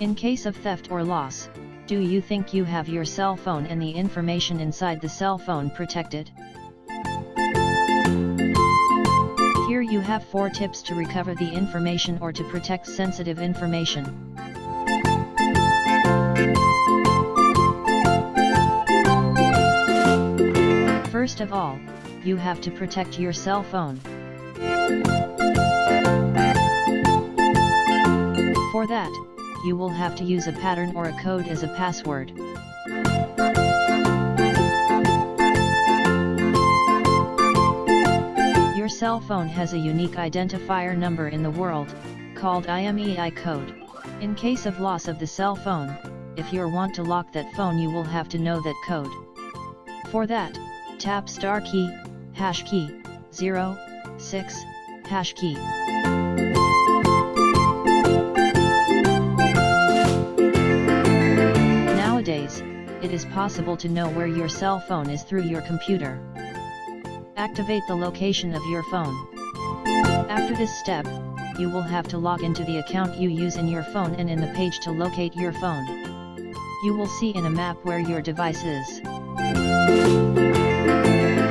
In case of theft or loss, do you think you have your cell phone and the information inside the cell phone protected? Here you have 4 tips to recover the information or to protect sensitive information. First of all, you have to protect your cell phone. That, you will have to use a pattern or a code as a password. Your cell phone has a unique identifier number in the world, called IMEI code. In case of loss of the cell phone, if you want to lock that phone you will have to know that code. For that, tap star key, hash key, 0, 6, hash key. Nowadays, it is possible to know where your cell phone is through your computer. Activate the location of your phone. After this step, you will have to log into the account you use in your phone and in the page to locate your phone. You will see in a map where your device is.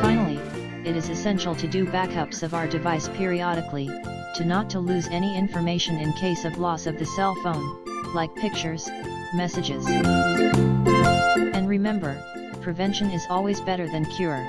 Finally, it is essential to do backups of our device periodically, to not to lose any information in case of loss of the cell phone, like pictures, messages. Remember, prevention is always better than cure.